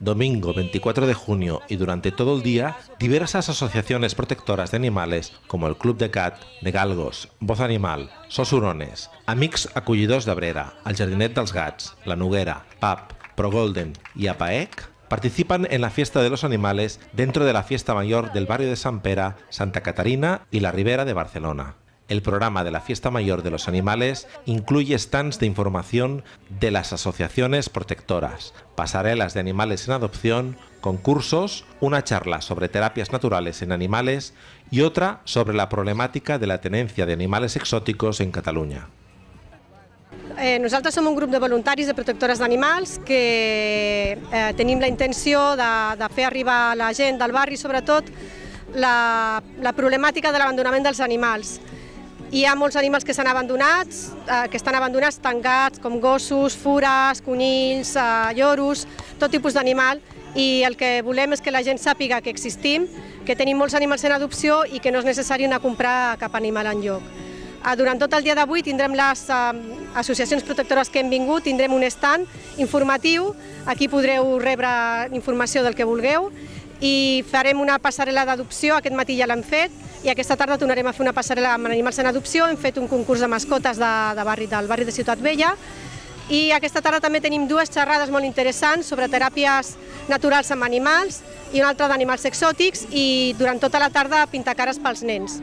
Domingo 24 de junio y durante todo el día, diversas asociaciones protectoras de animales como el Club de Cat, de Galgos, Voz Animal, Sosurones, Amics Acollidors de Brera, el Jardinet dels Gats, La Noguera, PAP, Pro Golden y APAEC participan en la fiesta de los animales dentro de la fiesta mayor del barrio de San Pera, Santa Catarina y la Ribera de Barcelona. El programa de la Fiesta Mayor de los Animales incluye stands de información de las asociaciones protectoras, pasarelas de animales en adopción, concursos, una charla sobre terapias naturales en animales y otra sobre la problemática de la tenencia de animales exóticos en Cataluña. Eh, nosaltres som un grup de voluntaris de protectores d'animals que eh, tenim la intenció de, de fer arribar a la gent del barri, sobretot, la, la problemàtica de l'abandonament dels animals. Hi ha molts animals que s'han abandonats, eh, que estan abandonats tancats, com gossos, fures, conills, eh, lloros, tot tipus d'animal, i el que volem és que la gent sàpiga que existim, que tenim molts animals en adopció i que no és necessari anar a comprar cap animal en lloc. Eh, durant tot el dia d'avui tindrem les eh, associacions protectores que hem vingut, tindrem un stand informatiu, aquí podreu rebre informació del que vulgueu, i farem una passarel·la d'adopció, aquest matí ja l'hem fet, i aquesta tarda tornarem a fer una passarel·la amb animals en adopció, hem fet un concurs de mascotes de, de barri, del barri de Ciutat Vella, i aquesta tarda també tenim dues xerrades molt interessants sobre teràpies naturals amb animals i una altra d'animals exòtics i durant tota la tarda pintar cares pels nens.